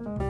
Bye.